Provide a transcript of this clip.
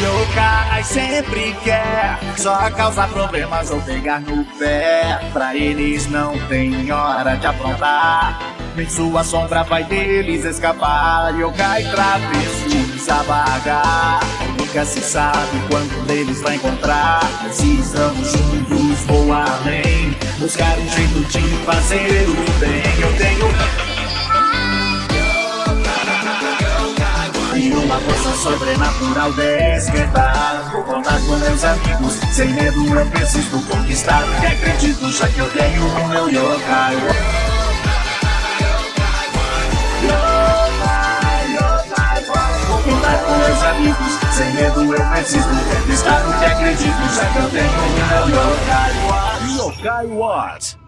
Yokai sempre quer Só causar problemas ou pegar no pé. Pra eles não tem hora de aprontar. Nem sua sombra vai deles escapar. Yokai travessos abagar Nunca se sabe quando eles vai encontrar. Se estamos juntos, vou além. Buscar um jeito de fazer o bem E uma força sobrenatural despertar Vou contar com meus amigos. Sem medo eu preciso conquistar. E acredito já que eu tenho o meu yokai. Vou contar com meus amigos. Sem medo eu preciso conquistar. O que acredito já que eu tenho o meu yokai. Yokai What?